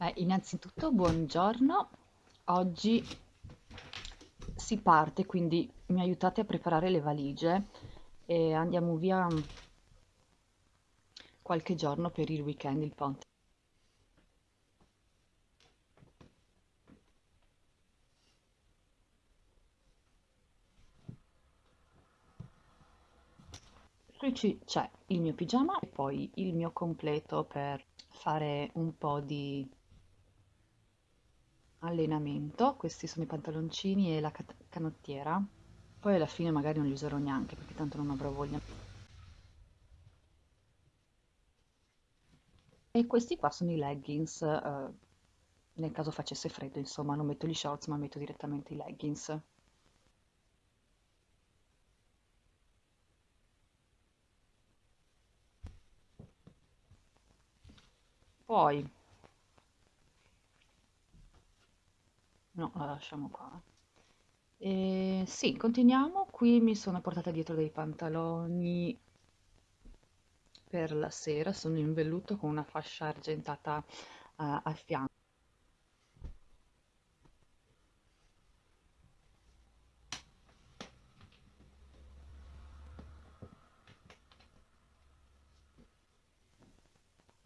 Beh, innanzitutto buongiorno, oggi si parte, quindi mi aiutate a preparare le valigie e andiamo via qualche giorno per il weekend, il ponte. Qui c'è il mio pigiama e poi il mio completo per fare un po' di allenamento. Questi sono i pantaloncini e la canottiera. Poi alla fine magari non li userò neanche perché tanto non avrò voglia. E questi qua sono i leggings, eh, nel caso facesse freddo, insomma, non metto gli shorts ma metto direttamente i leggings. Poi, no, la lasciamo qua. E sì, continuiamo. Qui mi sono portata dietro dei pantaloni per la sera, sono in velluto con una fascia argentata eh, al fianco.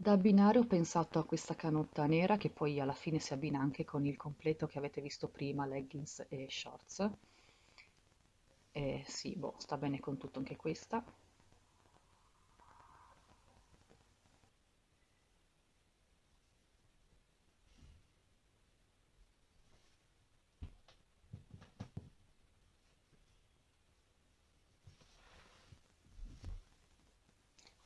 Da abbinare ho pensato a questa canotta nera che poi alla fine si abbina anche con il completo che avete visto prima, leggings e shorts. E sì, boh, sta bene con tutto anche questa.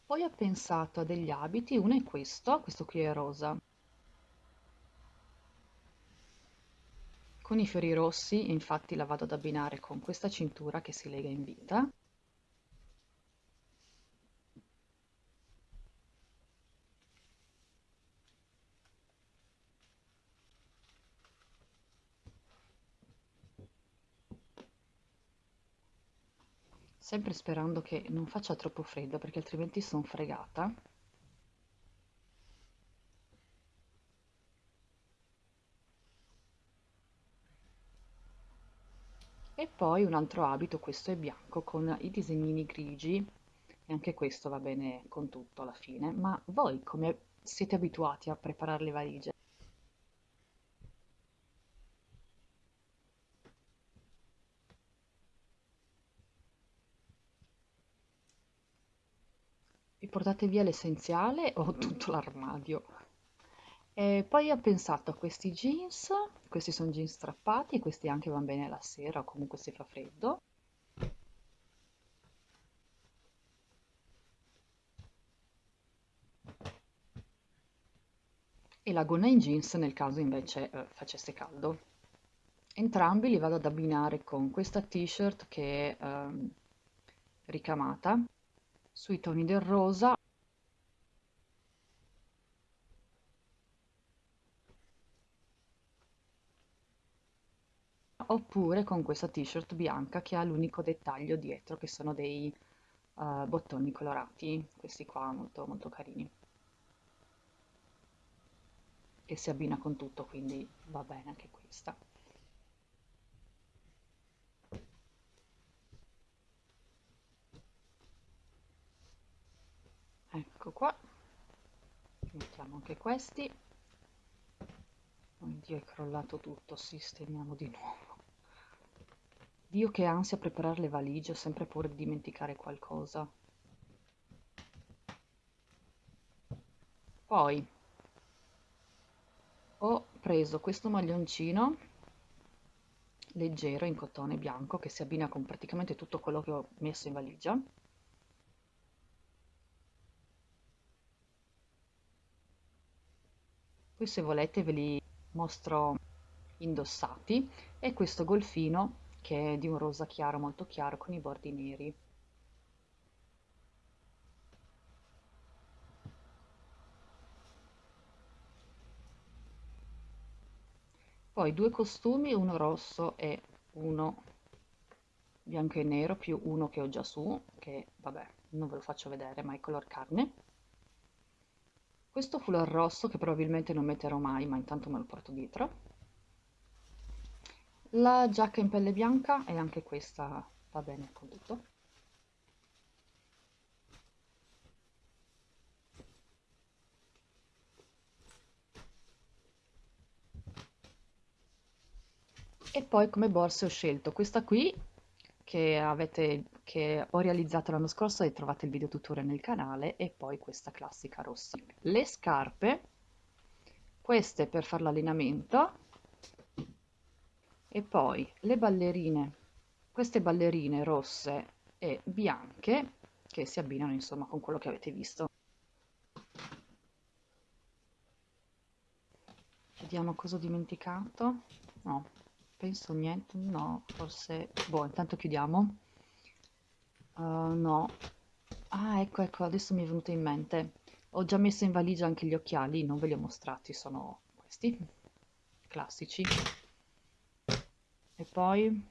Poi ho pensato a degli abiti, uno è questo, questo qui è rosa, con i fiori rossi, infatti la vado ad abbinare con questa cintura che si lega in vita. Sempre sperando che non faccia troppo freddo perché altrimenti sono fregata. E poi un altro abito, questo è bianco con i disegnini grigi e anche questo va bene con tutto alla fine. Ma voi come siete abituati a preparare le valigie? Vi portate via l'essenziale o tutto l'armadio? E poi ho pensato a questi jeans, questi sono jeans strappati, questi anche vanno bene la sera o comunque se fa freddo. E la gonna in jeans nel caso invece eh, facesse caldo. Entrambi li vado ad abbinare con questa t-shirt che è ehm, ricamata sui toni del rosa oppure con questa t-shirt bianca che ha l'unico dettaglio dietro che sono dei uh, bottoni colorati, questi qua molto molto carini. E si abbina con tutto, quindi va bene anche questa. Ecco qua, mettiamo anche questi. Oddio, è crollato tutto, sistemiamo di nuovo. Dio che ansia preparare le valigie, ho sempre paura di dimenticare qualcosa. Poi ho preso questo maglioncino leggero in cotone bianco che si abbina con praticamente tutto quello che ho messo in valigia. Poi se volete ve li mostro indossati e questo golfino che è di un rosa chiaro molto chiaro con i bordi neri. Poi due costumi, uno rosso e uno bianco e nero, più uno che ho già su, che vabbè, non ve lo faccio vedere, ma è color carne. Questo foulard rosso che probabilmente non metterò mai, ma intanto me lo porto dietro, la giacca in pelle bianca e anche questa va bene con tutto. E poi come borse ho scelto questa qui che, avete, che ho realizzato l'anno scorso e trovate il video tutorial nel canale e poi questa classica rossa. Le scarpe, queste per fare l'allenamento e poi le ballerine, queste ballerine rosse e bianche che si abbinano insomma con quello che avete visto. Vediamo cosa ho dimenticato. No, penso niente, no, forse, boh, intanto chiudiamo. Uh, no. Ah, ecco, ecco, adesso mi è venuto in mente. Ho già messo in valigia anche gli occhiali, non ve li ho mostrati, sono questi, classici. E poi...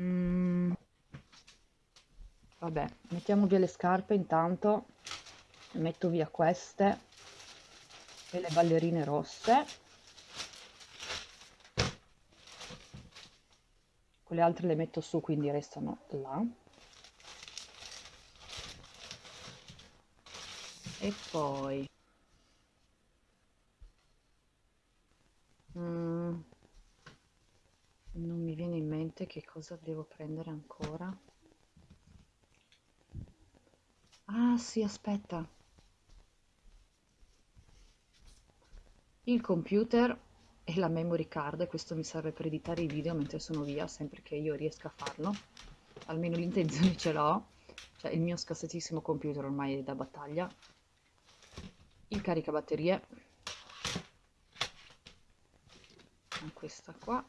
Mm, vabbè, mettiamo via le scarpe intanto, metto via queste e le ballerine rosse. Quelle altre le metto su quindi restano là. E poi. Mm, non mi viene in mente che cosa devo prendere ancora. Ah sì aspetta. Il computer e la memory card, questo mi serve per editare i video mentre sono via, sempre che io riesca a farlo, almeno l'intenzione ce l'ho, cioè il mio scassatissimo computer ormai è da battaglia, il caricabatterie, questa qua,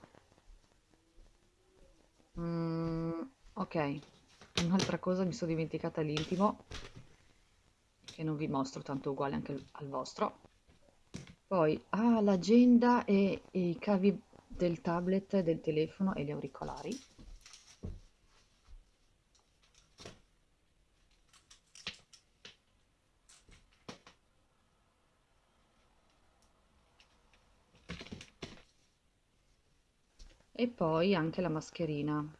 mm, ok, un'altra cosa mi sono dimenticata l'intimo, che non vi mostro, tanto uguale anche al vostro, poi ha l'agenda e i cavi del tablet, del telefono e gli auricolari. E poi anche la mascherina.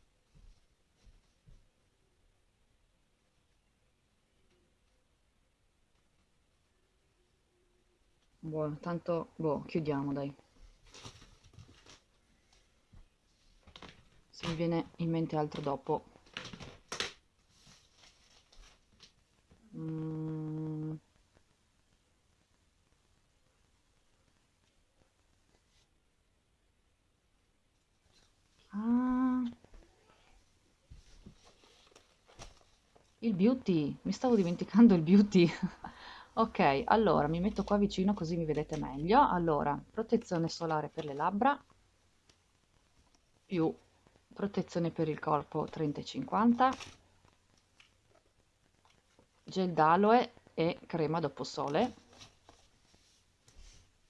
Buono, tanto, boh, chiudiamo dai. Se mi viene in mente altro dopo. Mm. Ah. Il beauty, mi stavo dimenticando il beauty. Ok, allora mi metto qua vicino così mi vedete meglio. Allora, protezione solare per le labbra, più protezione per il corpo 30 e 50, gel d'aloe e crema dopo sole.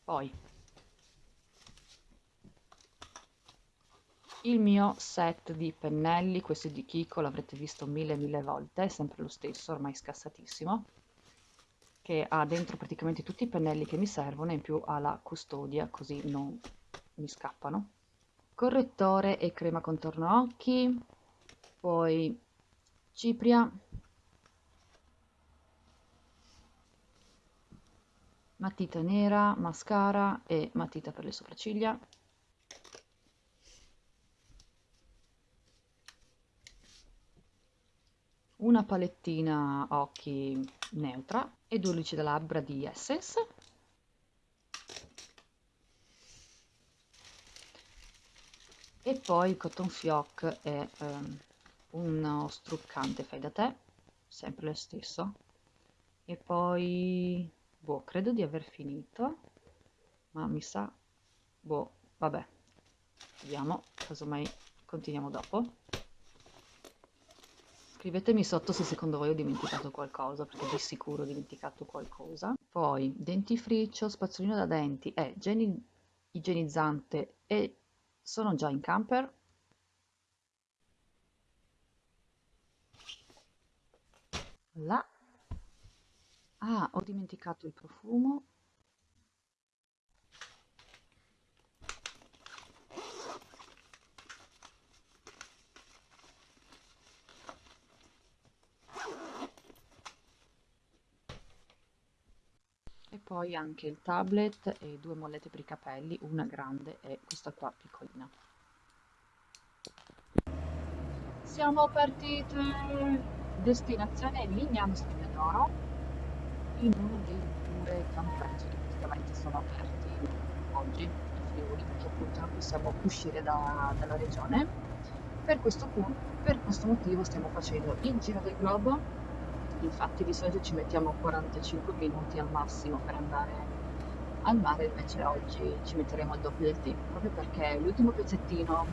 Poi il mio set di pennelli, questi di Kiko l'avrete visto mille mille volte, è sempre lo stesso, ormai scassatissimo che ha dentro praticamente tutti i pennelli che mi servono e in più ha la custodia così non mi scappano. Correttore e crema contorno occhi, poi cipria, matita nera, mascara e matita per le sopracciglia. Una palettina occhi neutra e due lucide labbra di Essence e poi Cotton Fioc è um, uno struccante fai da te sempre lo stesso. E poi boh credo di aver finito ma mi sa boh vabbè vediamo casomai continuiamo dopo Scrivetemi sotto se secondo voi ho dimenticato qualcosa, perché di sicuro ho dimenticato qualcosa. Poi, dentifricio, spazzolino da denti e geni igienizzante e sono già in camper. Là. Ah, ho dimenticato il profumo. Poi anche il tablet e due mollette per i capelli, una grande e questa qua piccolina. Siamo partite! Destinazione Lignano Spignadoro, in uno dei due campeggi che praticamente sono aperti oggi in Friuli, perché appunto non possiamo uscire da- dalla regione. Per questo, per questo motivo stiamo facendo il giro del globo, infatti di solito ci mettiamo 45 minuti al massimo per andare al mare, invece oggi ci metteremo il doppio del tempo, proprio perché l'ultimo pezzettino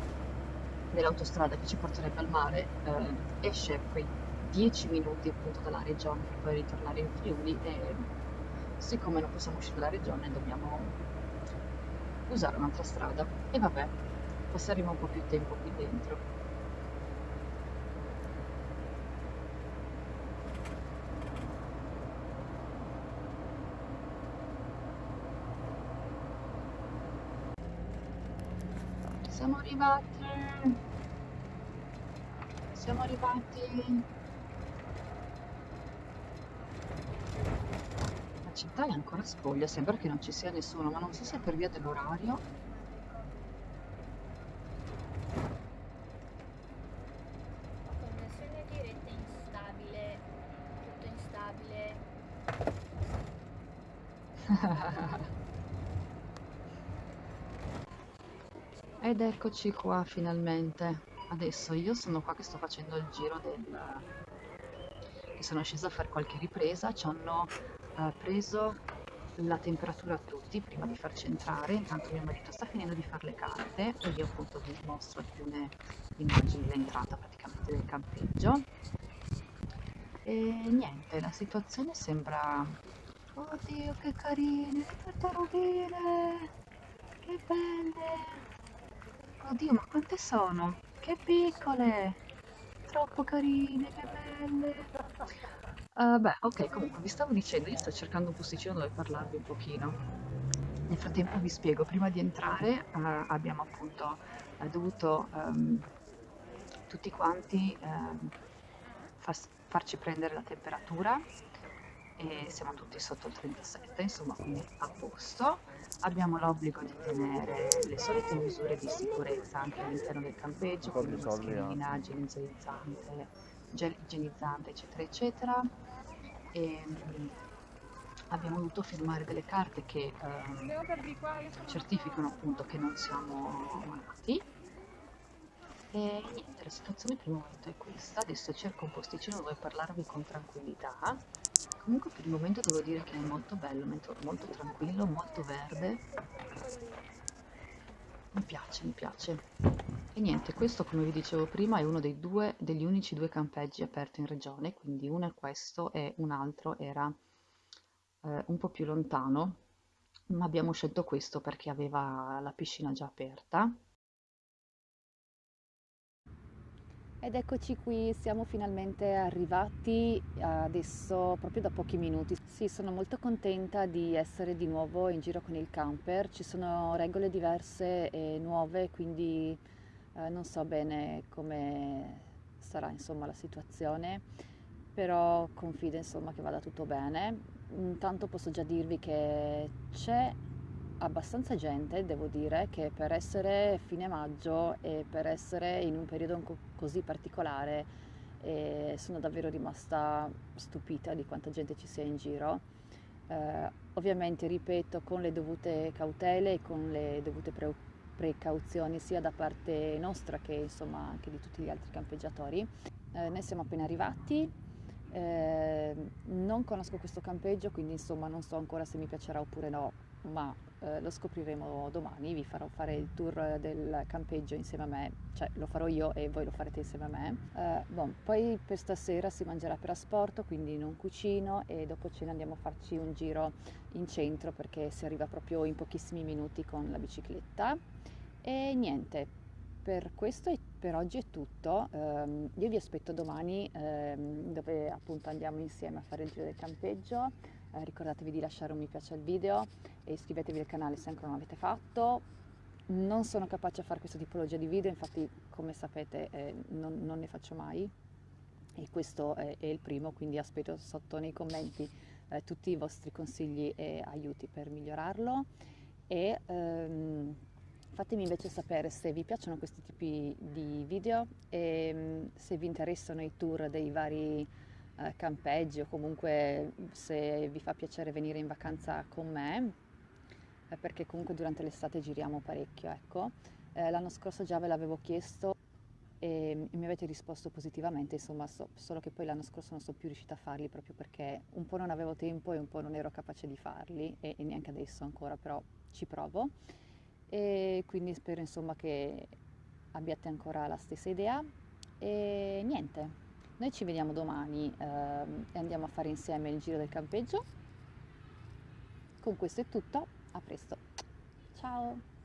dell'autostrada che ci porterebbe al mare eh, esce quei 10 minuti appunto dalla regione per poi ritornare in Friuli e siccome non possiamo uscire dalla regione dobbiamo usare un'altra strada e vabbè, passeremo un po' più tempo qui dentro. Siamo arrivati, siamo arrivati. La città è ancora spoglia, sembra che non ci sia nessuno, ma non so se è per via dell'orario. Ed eccoci qua finalmente. Adesso io sono qua che sto facendo il giro del... che sono scesa a fare qualche ripresa, ci hanno eh, preso la temperatura a tutti prima di farci entrare, intanto mio marito sta finendo di fare le carte e io appunto vi mostro alcune immagini dell'entrata praticamente del campeggio. E niente, la situazione sembra... Oddio, che carine, che tartarughe! Che belle! Oddio, ma quante sono? Che piccole! Troppo carine, che belle! Eh, beh, ok, comunque vi stavo dicendo, io sto cercando un posticino dove parlarvi un pochino. Nel frattempo vi spiego, prima di entrare eh, abbiamo appunto eh, dovuto ehm, tutti quanti ehm, far- farci prendere la temperatura e siamo tutti sotto il 37, insomma, quindi a posto. Abbiamo l'obbligo di tenere le solite misure di sicurezza anche all'interno del campeggio, quindi mascherina, igienizzante, gel igienizzante, eccetera, eccetera. E, mm, abbiamo dovuto firmare delle carte che ehm, certificano appunto che non siamo malati. E niente, la situazione per il momento è questa. Adesso cerco un posticino dove parlarvi con tranquillità. Comunque per il momento devo dire che è molto bello, molto, tranquillo, molto verde. Mi piace, mi piace. E niente, questo come vi dicevo prima è uno dei due, degli unici due campeggi aperti in regione, quindi uno è questo e un altro era eh, un po' più lontano, ma abbiamo scelto questo perché aveva la piscina già aperta Ed eccoci qui, siamo finalmente arrivati adesso proprio da pochi minuti. Sì, sono molto contenta di essere di nuovo in giro con il camper. Ci sono regole diverse e nuove, quindi eh, non so bene come sarà insomma la situazione, però confido insomma che vada tutto bene. Intanto posso già dirvi che c'è abbastanza gente, devo dire, che per essere fine maggio e per essere in un periodo co- così particolare eh, sono davvero rimasta stupita di quanta gente ci sia in giro. Eh, ovviamente, ripeto, con le dovute cautele e con le dovute pre- precauzioni sia da parte nostra che insomma anche di tutti gli altri campeggiatori. Eh, noi siamo appena arrivati, eh, non conosco questo campeggio, quindi insomma non so ancora se mi piacerà oppure no, ma eh, lo scopriremo domani, vi farò fare il tour del campeggio insieme a me, cioè lo farò io e voi lo farete insieme a me. Eh, bon, poi per stasera si mangerà per asporto, quindi non cucino e dopo cena andiamo a farci un giro in centro perché si arriva proprio in pochissimi minuti con la bicicletta. E niente, per questo e per oggi è tutto. Um, io vi aspetto domani um, dove appunto andiamo insieme a fare il giro del campeggio eh, ricordatevi di lasciare un mi piace al video e iscrivetevi al canale se ancora non l'avete fatto. Non sono capace a fare questa tipologia di video, infatti come sapete eh, non, non, ne faccio mai e questo è, è, il primo, quindi aspetto sotto nei commenti eh, tutti i vostri consigli e aiuti per migliorarlo e ehm, fatemi invece sapere se vi piacciono questi tipi di video e mm, se vi interessano i tour dei vari eh, campeggi o comunque se vi fa piacere venire in vacanza con me eh, perché comunque durante l'estate giriamo parecchio ecco. Eh, l'anno scorso già ve l'avevo chiesto e mi avete risposto positivamente, insomma, so, solo che poi l'anno scorso non sono più riuscita a farli proprio perché un po' non avevo tempo e un po' non ero capace di farli e, e neanche adesso ancora, però ci provo e quindi spero insomma che abbiate ancora la stessa idea e niente, noi ci vediamo domani eh, e andiamo a fare insieme il giro del campeggio. Con questo è tutto, a presto, ciao!